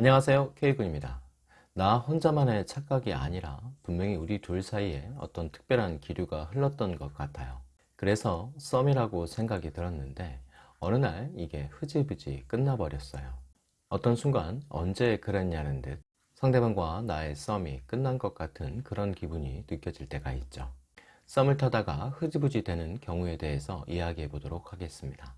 안녕하세요. K군입니다. 나 혼자만의 착각이 아니라 분명히 우리 둘 사이에 어떤 특별한 기류가 흘렀던 것 같아요. 그래서 썸이라고 생각이 들었는데 어느 날 이게 흐지부지 끝나버렸어요. 어떤 순간 언제 그랬냐는 듯 상대방과 나의 썸이 끝난 것 같은 그런 기분이 느껴질 때가 있죠. 썸을 타다가 흐지부지 되는 경우에 대해서 이야기해 보도록 하겠습니다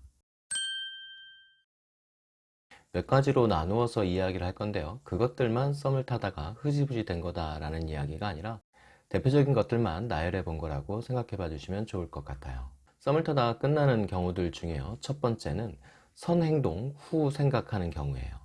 몇 가지로 나누어서 이야기를 할 건데요. 그것들만 썸을 타다가 흐지부지 된 거다 라는 이야기가 아니라 대표적인 것들만 나열해 본 거라고 생각해 봐 주시면 좋을 것 같아요. 썸을 타다가 끝나는 경우들 중에요. 첫 번째는 선행동 후 생각하는 경우예요.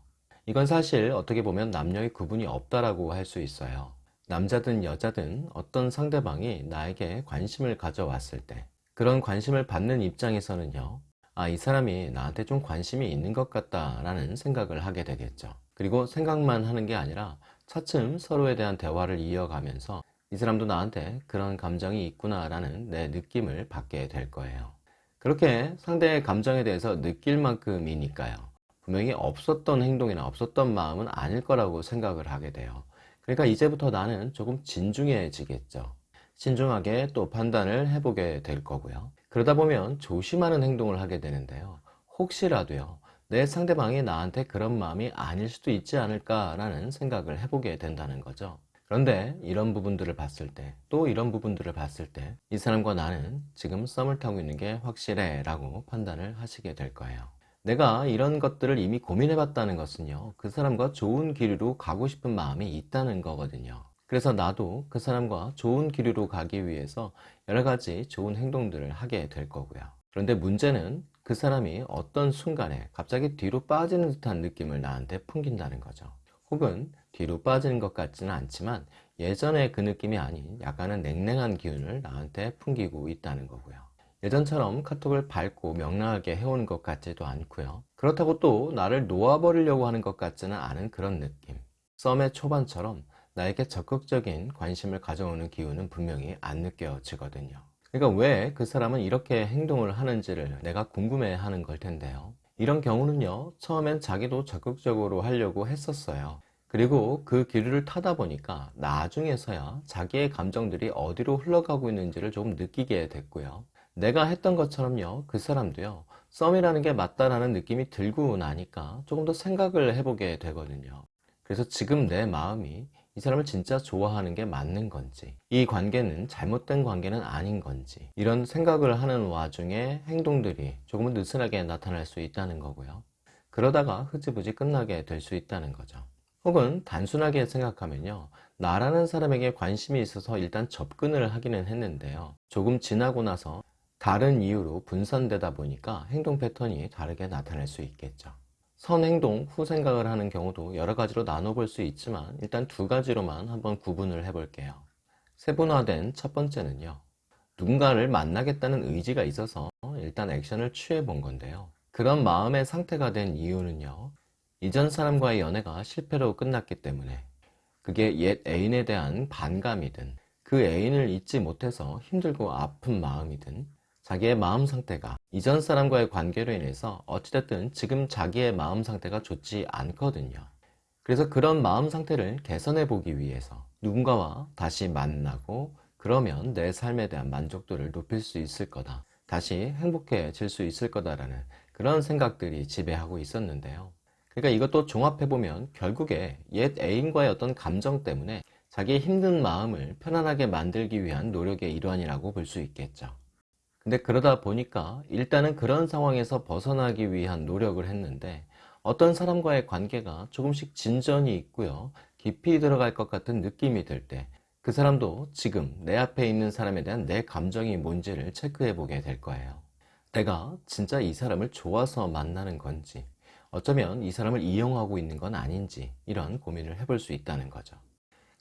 이건 사실 어떻게 보면 남녀의 구분이 없다라고 할 수 있어요. 남자든 여자든 어떤 상대방이 나에게 관심을 가져왔을 때 그런 관심을 받는 입장에서는요 아, 이 사람이 나한테 좀 관심이 있는 것 같다 라는 생각을 하게 되겠죠. 그리고 생각만 하는 게 아니라 차츰 서로에 대한 대화를 이어가면서 이 사람도 나한테 그런 감정이 있구나 라는 내 느낌을 받게 될 거예요. 그렇게 상대의 감정에 대해서 느낄 만큼이니까요. 분명히 없었던 행동이나 없었던 마음은 아닐 거라고 생각을 하게 돼요. 그러니까 이제부터 나는 조금 진중해지겠죠. 신중하게 또 판단을 해보게 될 거고요. 그러다 보면 조심하는 행동을 하게 되는데요. 혹시라도요. 내 상대방이 나한테 그런 마음이 아닐 수도 있지 않을까 라는 생각을 해보게 된다는 거죠. 그런데 이런 부분들을 봤을 때 또 이런 부분들을 봤을 때 이 사람과 나는 지금 썸을 타고 있는 게 확실해 라고 판단을 하시게 될 거예요. 내가 이런 것들을 이미 고민해 봤다는 것은요. 그 사람과 좋은 길로 가고 싶은 마음이 있다는 거거든요. 그래서 나도 그 사람과 좋은 길로 가기 위해서 여러 가지 좋은 행동들을 하게 될 거고요. 그런데 문제는 그 사람이 어떤 순간에 갑자기 뒤로 빠지는 듯한 느낌을 나한테 풍긴다는 거죠. 혹은 뒤로 빠지는 것 같지는 않지만 예전의 그 느낌이 아닌 약간은 냉랭한 기운을 나한테 풍기고 있다는 거고요. 예전처럼 카톡을 밝고 명랑하게 해오는 것 같지도 않고요. 그렇다고 또 나를 놓아버리려고 하는 것 같지는 않은 그런 느낌. 썸의 초반처럼 나에게 적극적인 관심을 가져오는 기운은 분명히 안 느껴지거든요. 그러니까 왜 그 사람은 이렇게 행동을 하는지를 내가 궁금해 하는 걸 텐데요. 이런 경우는요, 처음엔 자기도 적극적으로 하려고 했었어요. 그리고 그 기류를 타다 보니까 나중에서야 자기의 감정들이 어디로 흘러가고 있는지를 조금 느끼게 됐고요. 내가 했던 것처럼요, 그 사람도요, 썸이라는 게 맞다라는 느낌이 들고 나니까 조금 더 생각을 해보게 되거든요. 그래서 지금 내 마음이 이 사람을 진짜 좋아하는 게 맞는 건지 이 관계는 잘못된 관계는 아닌 건지 이런 생각을 하는 와중에 행동들이 조금은 느슨하게 나타날 수 있다는 거고요. 그러다가 흐지부지 끝나게 될 수 있다는 거죠. 혹은 단순하게 생각하면요. 나라는 사람에게 관심이 있어서 일단 접근을 하기는 했는데요. 조금 지나고 나서 다른 이유로 분산되다 보니까 행동 패턴이 다르게 나타날 수 있겠죠 선행동, 후 생각을 하는 경우도 여러 가지로 나눠볼 수 있지만 일단 두 가지로만 한번 구분을 해 볼게요. 세분화된 첫 번째는요. 누군가를 만나겠다는 의지가 있어서 일단 액션을 취해 본 건데요. 그런 마음의 상태가 된 이유는요. 이전 사람과의 연애가 실패로 끝났기 때문에 그게 옛 애인에 대한 반감이든 그 애인을 잊지 못해서 힘들고 아픈 마음이든 자기의 마음 상태가 이전 사람과의 관계로 인해서 어찌됐든 지금 자기의 마음 상태가 좋지 않거든요. 그래서 그런 마음 상태를 개선해 보기 위해서 누군가와 다시 만나고 그러면 내 삶에 대한 만족도를 높일 수 있을 거다. 다시 행복해질 수 있을 거다라는 그런 생각들이 지배하고 있었는데요. 그러니까 이것도 종합해보면 결국에 옛 애인과의 어떤 감정 때문에 자기의 힘든 마음을 편안하게 만들기 위한 노력의 일환이라고 볼 수 있겠죠. 근데 그러다 보니까 일단은 그런 상황에서 벗어나기 위한 노력을 했는데 어떤 사람과의 관계가 조금씩 진전이 있고요. 깊이 들어갈 것 같은 느낌이 들 때 그 사람도 지금 내 앞에 있는 사람에 대한 내 감정이 뭔지를 체크해 보게 될 거예요. 내가 진짜 이 사람을 좋아서 만나는 건지 어쩌면 이 사람을 이용하고 있는 건 아닌지 이런 고민을 해볼 수 있다는 거죠.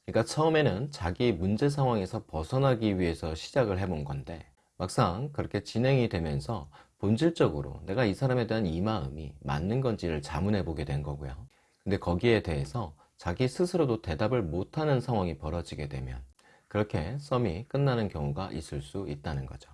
그러니까 처음에는 자기 문제 상황에서 벗어나기 위해서 시작을 해본 건데 막상 그렇게 진행이 되면서 본질적으로 내가 이 사람에 대한 이 마음이 맞는 건지를 자문해 보게 된 거고요. 근데 거기에 대해서 자기 스스로도 대답을 못하는 상황이 벌어지게 되면 그렇게 썸이 끝나는 경우가 있을 수 있다는 거죠.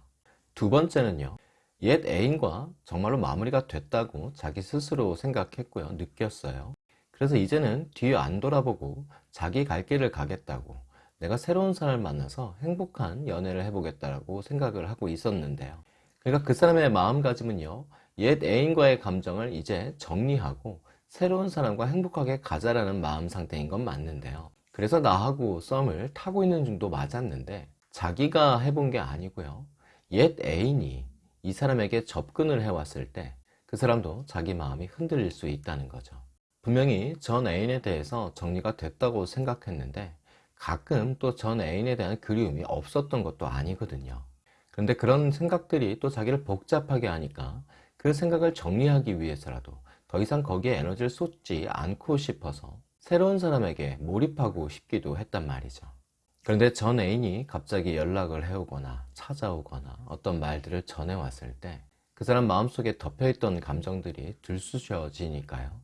두 번째는요 옛 애인과 정말로 마무리가 됐다고 자기 스스로 생각했고요 느꼈어요. 그래서 이제는 뒤안 돌아보고 자기 갈 길을 가겠다고 내가 새로운 사람을 만나서 행복한 연애를 해보겠다라고 생각을 하고 있었는데요. 그러니까 그 사람의 마음가짐은요, 옛 애인과의 감정을 이제 정리하고 새로운 사람과 행복하게 가자라는 마음 상태인 건 맞는데요. 그래서 나하고 썸을 타고 있는 중도 맞았는데 자기가 해본 게 아니고요. 옛 애인이 이 사람에게 접근을 해왔을 때 그 사람도 자기 마음이 흔들릴 수 있다는 거죠. 분명히 전 애인에 대해서 정리가 됐다고 생각했는데 가끔 또 전 애인에 대한 그리움이 없었던 것도 아니거든요. 그런데 그런 생각들이 또 자기를 복잡하게 하니까 그 생각을 정리하기 위해서라도 더 이상 거기에 에너지를 쏟지 않고 싶어서 새로운 사람에게 몰입하고 싶기도 했단 말이죠. 그런데 전 애인이 갑자기 연락을 해오거나 찾아오거나 어떤 말들을 전해왔을 때 그 사람 마음속에 덮여있던 감정들이 들쑤셔지니까요.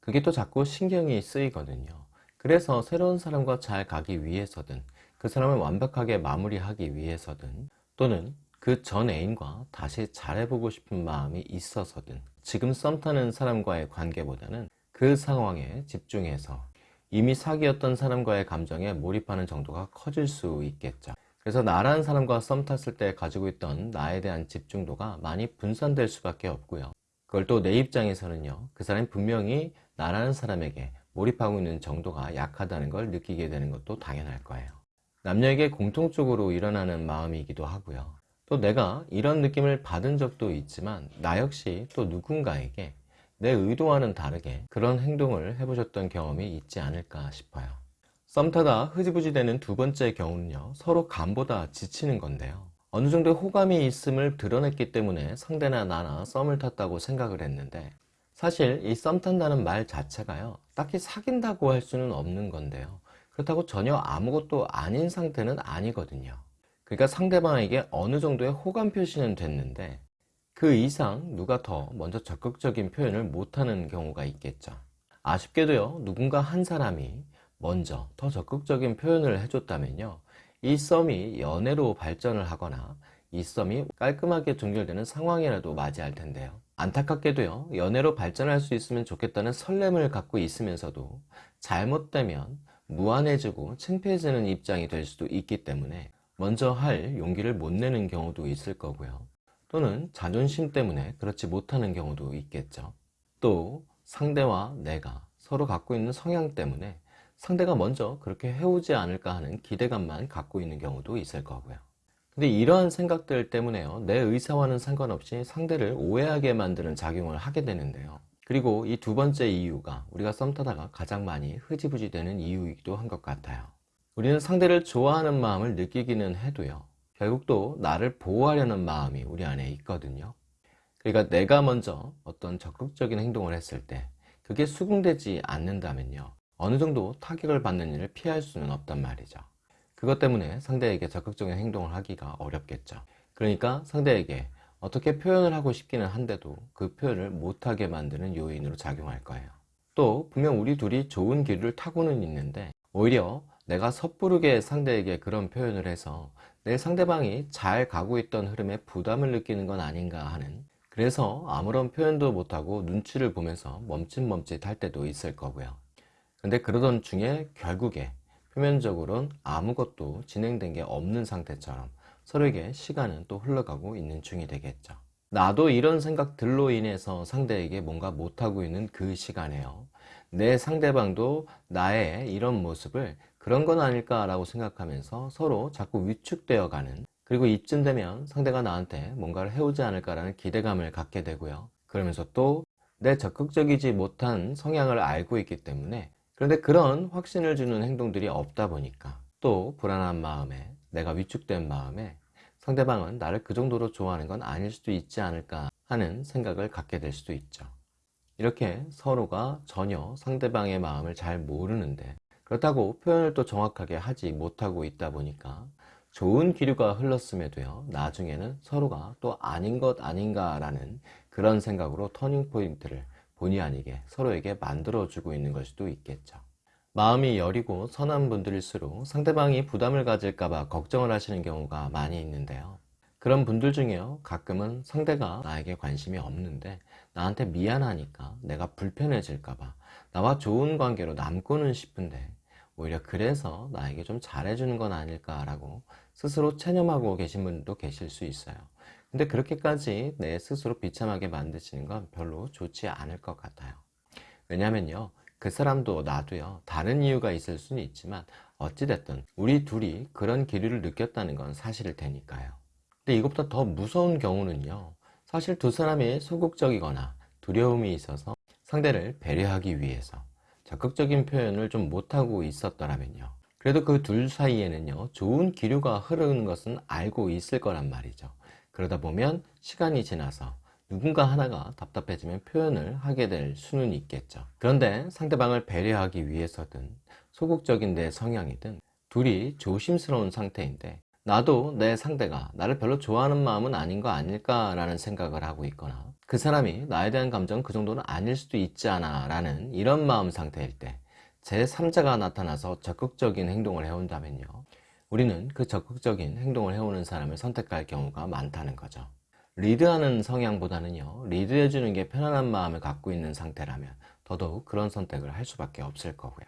그게 또 자꾸 신경이 쓰이거든요. 그래서 새로운 사람과 잘 가기 위해서든 그 사람을 완벽하게 마무리하기 위해서든 또는 그 전 애인과 다시 잘해보고 싶은 마음이 있어서든 지금 썸 타는 사람과의 관계보다는 그 상황에 집중해서 이미 사귀었던 사람과의 감정에 몰입하는 정도가 커질 수 있겠죠. 그래서 나라는 사람과 썸 탔을 때 가지고 있던 나에 대한 집중도가 많이 분산될 수밖에 없고요. 그걸 또 내 입장에서는요. 그 사람이 분명히 나라는 사람에게 몰입하고 있는 정도가 약하다는 걸 느끼게 되는 것도 당연할 거예요. 남녀에게 공통적으로 일어나는 마음이기도 하고요. 또 내가 이런 느낌을 받은 적도 있지만 나 역시 또 누군가에게 내 의도와는 다르게 그런 행동을 해보셨던 경험이 있지 않을까 싶어요. 썸 타다 흐지부지 되는 두 번째 경우는요, 서로 감보다 지치는 건데요. 어느 정도의 호감이 있음을 드러냈기 때문에 상대나 나나 썸을 탔다고 생각을 했는데, 사실 이 썸 탄다는 말 자체가요, 딱히 사귄다고 할 수는 없는 건데요. 그렇다고 전혀 아무것도 아닌 상태는 아니거든요. 그러니까 상대방에게 어느 정도의 호감 표시는 됐는데, 그 이상 누가 더 먼저 적극적인 표현을 못하는 경우가 있겠죠. 아쉽게도요, 누군가 한 사람이 먼저 더 적극적인 표현을 해줬다면요, 이 썸이 연애로 발전을 하거나 이 썸이 깔끔하게 종결되는 상황이라도 맞이할 텐데요. 안타깝게도요, 연애로 발전할 수 있으면 좋겠다는 설렘을 갖고 있으면서도 잘못되면 무안해지고 창피해지는 입장이 될 수도 있기 때문에 먼저 할 용기를 못 내는 경우도 있을 거고요. 또는 자존심 때문에 그렇지 못하는 경우도 있겠죠. 또 상대와 내가 서로 갖고 있는 성향 때문에 상대가 먼저 그렇게 해오지 않을까 하는 기대감만 갖고 있는 경우도 있을 거고요. 근데 이러한 생각들 때문에요. 내 의사와는 상관없이 상대를 오해하게 만드는 작용을 하게 되는데요. 그리고 이 두 번째 이유가 우리가 썸 타다가 가장 많이 흐지부지 되는 이유이기도 한 것 같아요. 우리는 상대를 좋아하는 마음을 느끼기는 해도요. 결국 또 나를 보호하려는 마음이 우리 안에 있거든요. 그러니까 내가 먼저 어떤 적극적인 행동을 했을 때 그게 수긍되지 않는다면요. 어느 정도 타격을 받는 일을 피할 수는 없단 말이죠. 그것 때문에 상대에게 적극적인 행동을 하기가 어렵겠죠. 그러니까 상대에게 어떻게 표현을 하고 싶기는 한데도 그 표현을 못하게 만드는 요인으로 작용할 거예요. 또 분명 우리 둘이 좋은 기류를 타고는 있는데 오히려 내가 섣부르게 상대에게 그런 표현을 해서 내 상대방이 잘 가고 있던 흐름에 부담을 느끼는 건 아닌가 하는 그래서 아무런 표현도 못하고 눈치를 보면서 멈칫멈칫 할 때도 있을 거고요. 근데 그러던 중에 결국에 표면적으로는 아무것도 진행된 게 없는 상태처럼 서로에게 시간은 또 흘러가고 있는 중이 되겠죠. 나도 이런 생각들로 인해서 상대에게 뭔가 못하고 있는 그 시간에요. 내 상대방도 나의 이런 모습을 그런 건 아닐까라고 생각하면서 서로 자꾸 위축되어 가는 그리고 이쯤 되면 상대가 나한테 뭔가를 해오지 않을까라는 기대감을 갖게 되고요. 그러면서 또 내 적극적이지 못한 성향을 알고 있기 때문에 그런데 그런 확신을 주는 행동들이 없다 보니까 또 불안한 마음에 내가 위축된 마음에 상대방은 나를 그 정도로 좋아하는 건 아닐 수도 있지 않을까 하는 생각을 갖게 될 수도 있죠. 이렇게 서로가 전혀 상대방의 마음을 잘 모르는데 그렇다고 표현을 또 정확하게 하지 못하고 있다 보니까 좋은 기류가 흘렀음에도요 나중에는 서로가 또 아닌 것 아닌가 라는 그런 생각으로 터닝포인트를 본의 아니게 서로에게 만들어주고 있는 걸 수도 있겠죠 마음이 여리고 선한 분들일수록 상대방이 부담을 가질까봐 걱정을 하시는 경우가 많이 있는데요 그런 분들 중에요 가끔은 상대가 나에게 관심이 없는데 나한테 미안하니까 내가 불편해질까봐 나와 좋은 관계로 남고는 싶은데 오히려 그래서 나에게 좀 잘해주는 건 아닐까라고 스스로 체념하고 계신 분도 계실 수 있어요. 근데 그렇게까지 내 스스로 비참하게 만드시는 건 별로 좋지 않을 것 같아요. 왜냐면요. 그 사람도 나도요. 다른 이유가 있을 수는 있지만 어찌됐든 우리 둘이 그런 기류를 느꼈다는 건 사실일 테니까요. 근데 이것보다 더 무서운 경우는요. 사실 두 사람이 소극적이거나 두려움이 있어서 상대를 배려하기 위해서 적극적인 표현을 좀 못하고 있었더라면요. 그래도 그 둘 사이에는요, 좋은 기류가 흐르는 것은 알고 있을 거란 말이죠. 그러다 보면 시간이 지나서 누군가 하나가 답답해지면 표현을 하게 될 수는 있겠죠. 그런데 상대방을 배려하기 위해서든 소극적인 내 성향이든 둘이 조심스러운 상태인데 나도 내 상대가 나를 별로 좋아하는 마음은 아닌 거 아닐까 라는 생각을 하고 있거나 그 사람이 나에 대한 감정은 그 정도는 아닐 수도 있지 않아 라는 이런 마음 상태일 때 제3자가 나타나서 적극적인 행동을 해온다면요 우리는 그 적극적인 행동을 해오는 사람을 선택할 경우가 많다는 거죠. 리드하는 성향보다는요 리드해주는 게 편안한 마음을 갖고 있는 상태라면 더더욱 그런 선택을 할 수밖에 없을 거고요.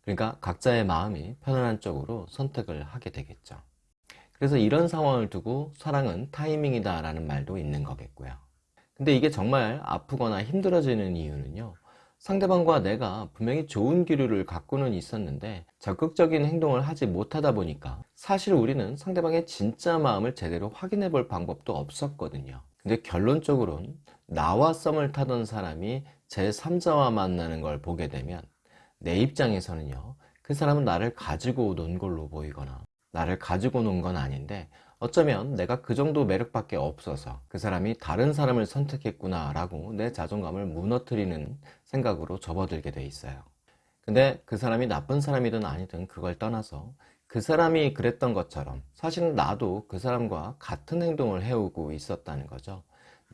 그러니까 각자의 마음이 편안한 쪽으로 선택을 하게 되겠죠. 그래서 이런 상황을 두고 사랑은 타이밍이다 라는 말도 있는 거겠고요. 근데 이게 정말 아프거나 힘들어지는 이유는요 상대방과 내가 분명히 좋은 기류를 갖고는 있었는데 적극적인 행동을 하지 못하다 보니까 사실 우리는 상대방의 진짜 마음을 제대로 확인해 볼 방법도 없었거든요. 근데 결론적으로는 나와 썸을 타던 사람이 제3자와 만나는 걸 보게 되면 내 입장에서는요 그 사람은 나를 가지고 논 걸로 보이거나 나를 가지고 논 건 아닌데 어쩌면 내가 그 정도 매력밖에 없어서 그 사람이 다른 사람을 선택했구나 라고 내 자존감을 무너뜨리는 생각으로 접어들게 돼 있어요. 근데 그 사람이 나쁜 사람이든 아니든 그걸 떠나서 그 사람이 그랬던 것처럼 사실은 나도 그 사람과 같은 행동을 해오고 있었다는 거죠.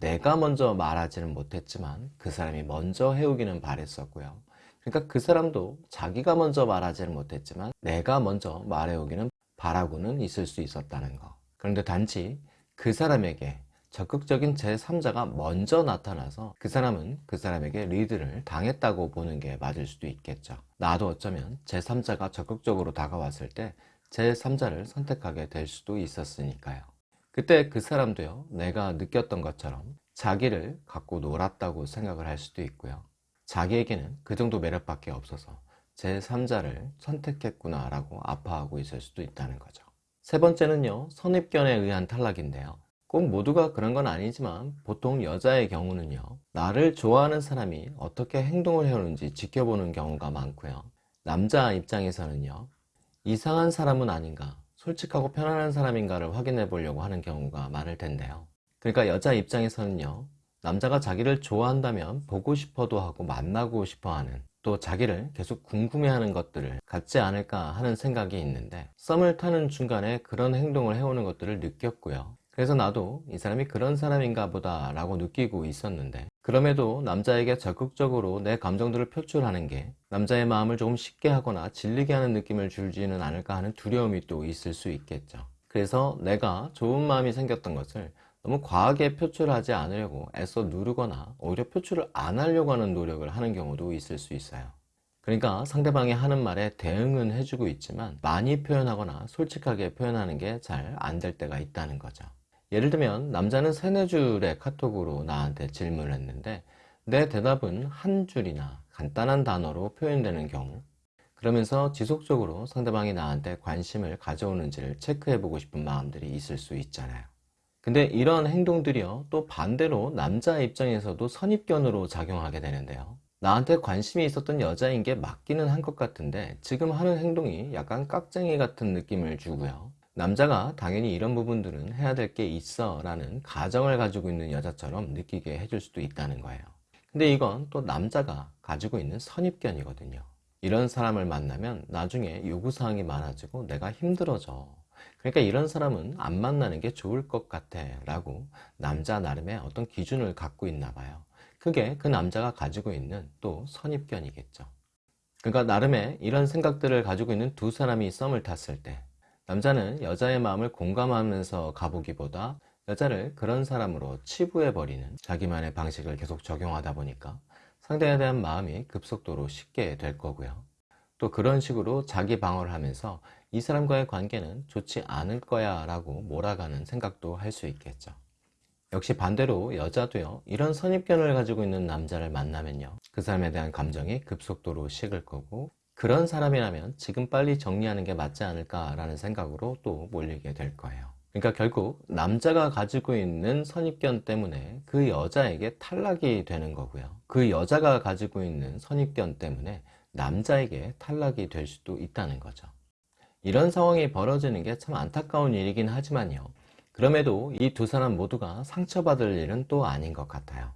내가 먼저 말하지는 못했지만 그 사람이 먼저 해오기는 바랬었고요. 그러니까 그 사람도 자기가 먼저 말하지는 못했지만 내가 먼저 말해오기는 바라고는 있을 수 있었다는 거 그런데 단지 그 사람에게 적극적인 제3자가 먼저 나타나서 그 사람은 그 사람에게 리드를 당했다고 보는 게 맞을 수도 있겠죠. 나도 어쩌면 제3자가 적극적으로 다가왔을 때 제3자를 선택하게 될 수도 있었으니까요. 그때 그 사람도요 내가 느꼈던 것처럼 자기를 갖고 놀았다고 생각을 할 수도 있고요. 자기에게는 그 정도 매력밖에 없어서 제3자를 선택했구나 라고 아파하고 있을 수도 있다는 거죠 세 번째는요 선입견에 의한 탈락인데요. 꼭 모두가 그런 건 아니지만 보통 여자의 경우는요 나를 좋아하는 사람이 어떻게 행동을 해오는지 지켜보는 경우가 많고요. 남자 입장에서는요 이상한 사람은 아닌가 솔직하고 편안한 사람인가를 확인해 보려고 하는 경우가 많을 텐데요. 그러니까 여자 입장에서는요 남자가 자기를 좋아한다면 보고 싶어도 하고 만나고 싶어 하는 또 자기를 계속 궁금해하는 것들을 갖지 않을까 하는 생각이 있는데 썸을 타는 중간에 그런 행동을 해오는 것들을 느꼈고요. 그래서 나도 이 사람이 그런 사람인가 보다 라고 느끼고 있었는데 그럼에도 남자에게 적극적으로 내 감정들을 표출하는 게 남자의 마음을 조금 쉽게 하거나 질리게 하는 느낌을 줄지는 않을까 하는 두려움이 또 있을 수 있겠죠. 그래서 내가 좋은 마음이 생겼던 것을 너무 과하게 표출하지 않으려고 애써 누르거나 오히려 표출을 안 하려고 하는 노력을 하는 경우도 있을 수 있어요. 그러니까 상대방이 하는 말에 대응은 해주고 있지만 많이 표현하거나 솔직하게 표현하는 게 잘 안 될 때가 있다는 거죠. 예를 들면 남자는 세네 줄의 카톡으로 나한테 질문을 했는데 내 대답은 한 줄이나 간단한 단어로 표현되는 경우 그러면서 지속적으로 상대방이 나한테 관심을 가져오는지를 체크해 보고 싶은 마음들이 있을 수 있잖아요 근데 이런 행동들이요 또 반대로 남자 입장에서도 선입견으로 작용하게 되는데요. 나한테 관심이 있었던 여자인 게 맞기는 한 것 같은데 지금 하는 행동이 약간 깍쟁이 같은 느낌을 주고요. 남자가 당연히 이런 부분들은 해야 될 게 있어 라는 가정을 가지고 있는 여자처럼 느끼게 해줄 수도 있다는 거예요. 근데 이건 또 남자가 가지고 있는 선입견이거든요. 이런 사람을 만나면 나중에 요구사항이 많아지고 내가 힘들어져 그러니까 이런 사람은 안 만나는 게 좋을 것 같아 라고 남자 나름의 어떤 기준을 갖고 있나 봐요 그게 그 남자가 가지고 있는 또 선입견이겠죠 그러니까 나름의 이런 생각들을 가지고 있는 두 사람이 썸을 탔을 때 남자는 여자의 마음을 공감하면서 가보기보다 여자를 그런 사람으로 치부해버리는 자기만의 방식을 계속 적용하다 보니까 상대에 대한 마음이 급속도로 식게 될 거고요. 또 그런 식으로 자기 방어를 하면서 이 사람과의 관계는 좋지 않을 거야 라고 몰아가는 생각도 할 수 있겠죠. 역시 반대로 여자도요 이런 선입견을 가지고 있는 남자를 만나면요 그 사람에 대한 감정이 급속도로 식을 거고 그런 사람이라면 지금 빨리 정리하는 게 맞지 않을까 라는 생각으로 또 몰리게 될 거예요 그러니까 결국 남자가 가지고 있는 선입견 때문에 그 여자에게 탈락이 되는 거고요 그 여자가 가지고 있는 선입견 때문에 남자에게 탈락이 될 수도 있다는 거죠 이런 상황이 벌어지는 게 참 안타까운 일이긴 하지만요 그럼에도 이 두 사람 모두가 상처받을 일은 또 아닌 것 같아요.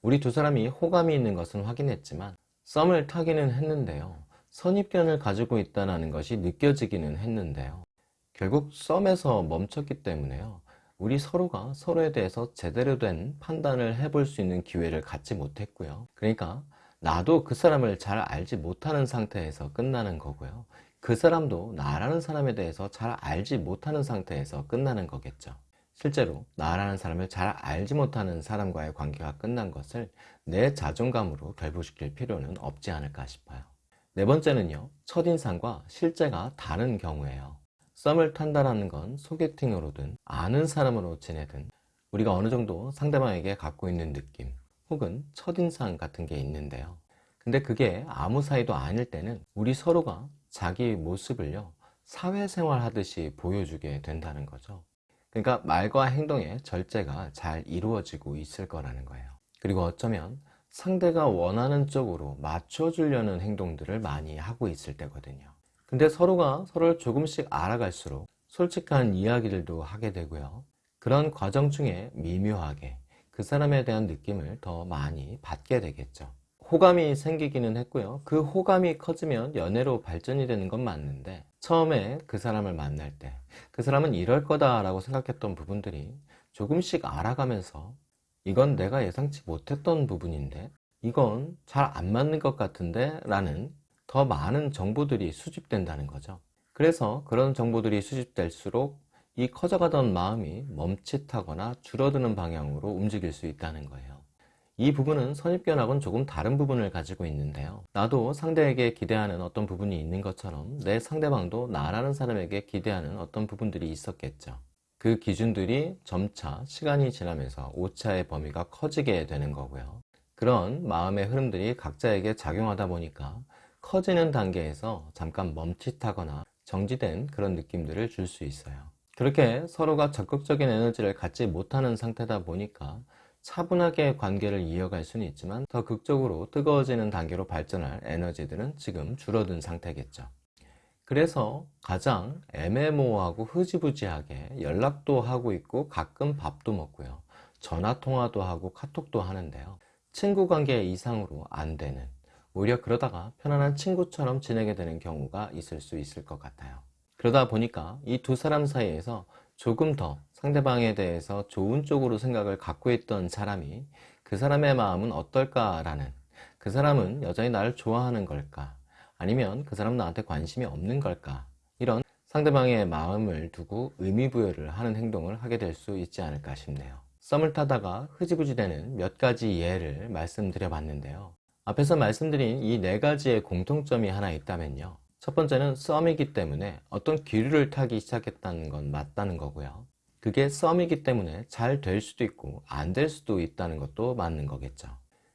우리 두 사람이 호감이 있는 것은 확인했지만 썸을 타기는 했는데요. 선입견을 가지고 있다는 것이 느껴지기는 했는데요. 결국 썸에서 멈췄기 때문에요. 우리 서로가 서로에 대해서 제대로 된 판단을 해볼 수 있는 기회를 갖지 못했고요. 그러니까 나도 그 사람을 잘 알지 못하는 상태에서 끝나는 거고요. 그 사람도 나라는 사람에 대해서 잘 알지 못하는 상태에서 끝나는 거겠죠. 실제로 나라는 사람을 잘 알지 못하는 사람과의 관계가 끝난 것을 내 자존감으로 결부시킬 필요는 없지 않을까 싶어요. 네 번째는요. 첫인상과 실제가 다른 경우에요. 썸을 탄다는 건 소개팅으로든 아는 사람으로 지내든 우리가 어느 정도 상대방에게 갖고 있는 느낌 혹은 첫인상 같은 게 있는데요. 근데 그게 아무 사이도 아닐 때는 우리 서로가 자기 모습을요 사회생활 하듯이 보여주게 된다는 거죠. 그러니까 말과 행동의 절제가 잘 이루어지고 있을 거라는 거예요. 그리고 어쩌면 상대가 원하는 쪽으로 맞춰주려는 행동들을 많이 하고 있을 때거든요. 근데 서로가 서로를 조금씩 알아갈수록 솔직한 이야기들도 하게 되고요. 그런 과정 중에 미묘하게 그 사람에 대한 느낌을 더 많이 받게 되겠죠. 호감이 생기기는 했고요. 그 호감이 커지면 연애로 발전이 되는 건 맞는데 처음에 그 사람을 만날 때 그 사람은 이럴 거다 라고 생각했던 부분들이 조금씩 알아가면서 이건 내가 예상치 못했던 부분인데 이건 잘 안 맞는 것 같은데 라는 더 많은 정보들이 수집된다는 거죠. 그래서 그런 정보들이 수집될수록 이 커져가던 마음이 멈칫하거나 줄어드는 방향으로 움직일 수 있다는 거예요. 이 부분은 선입견하고는 조금 다른 부분을 가지고 있는데요. 나도 상대에게 기대하는 어떤 부분이 있는 것처럼 내 상대방도 나라는 사람에게 기대하는 어떤 부분들이 있었겠죠. 그 기준들이 점차 시간이 지나면서 오차의 범위가 커지게 되는 거고요. 그런 마음의 흐름들이 각자에게 작용하다 보니까 커지는 단계에서 잠깐 멈칫하거나 정지된 그런 느낌들을 줄 수 있어요 그렇게 서로가 적극적인 에너지를 갖지 못하는 상태다 보니까 차분하게 관계를 이어갈 수는 있지만 더 극적으로 뜨거워지는 단계로 발전할 에너지들은 지금 줄어든 상태겠죠. 그래서 가장 애매모호하고 흐지부지하게 연락도 하고 있고 가끔 밥도 먹고요. 전화통화도 하고 카톡도 하는데요. 친구 관계 이상으로 안 되는 오히려 그러다가 편안한 친구처럼 지내게 되는 경우가 있을 수 있을 것 같아요. 그러다 보니까 이 두 사람 사이에서 조금 더 상대방에 대해서 좋은 쪽으로 생각을 갖고 있던 사람이 그 사람의 마음은 어떨까라는 그 사람은 여전히 나를 좋아하는 걸까? 아니면 그 사람은 나한테 관심이 없는 걸까? 이런 상대방의 마음을 두고 의미부여를 하는 행동을 하게 될 수 있지 않을까 싶네요. 썸을 타다가 흐지부지 되는 몇 가지 예를 말씀드려 봤는데요. 앞에서 말씀드린 이 네 가지의 공통점이 하나 있다면요 첫 번째는 썸이기 때문에 어떤 기류를 타기 시작했다는 건 맞다는 거고요. 그게 썸이기 때문에 잘 될 수도 있고 안 될 수도 있다는 것도 맞는 거겠죠.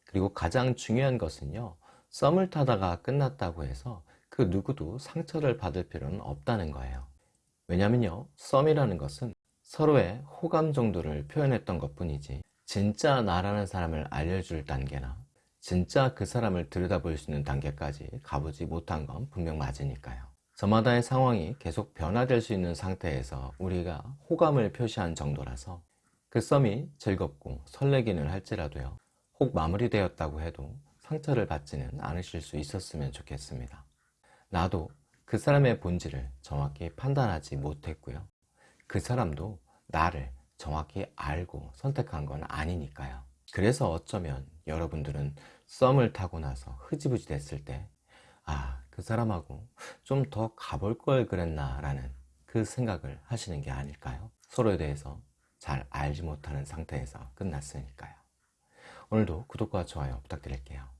그리고 가장 중요한 것은요 썸을 타다가 끝났다고 해서 그 누구도 상처를 받을 필요는 없다는 거예요. 왜냐면요 썸이라는 것은 서로의 호감 정도를 표현했던 것 뿐이지 진짜 나라는 사람을 알려줄 단계나 진짜 그 사람을 들여다볼 수 있는 단계까지 가보지 못한 건 분명 맞으니까요. 저마다의 상황이 계속 변화될 수 있는 상태에서 우리가 호감을 표시한 정도라서 그 썸이 즐겁고 설레기는 할지라도요. 혹 마무리되었다고 해도 상처를 받지는 않으실 수 있었으면 좋겠습니다. 나도 그 사람의 본질을 정확히 판단하지 못했고요. 그 사람도 나를 정확히 알고 선택한 건 아니니까요. 그래서 어쩌면 여러분들은 썸을 타고 나서 흐지부지 됐을 때 아, 그 사람하고 좀 더 가볼 걸 그랬나 라는 그 생각을 하시는 게 아닐까요? 서로에 대해서 잘 알지 못하는 상태에서 끝났으니까요. 오늘도 구독과 좋아요 부탁드릴게요.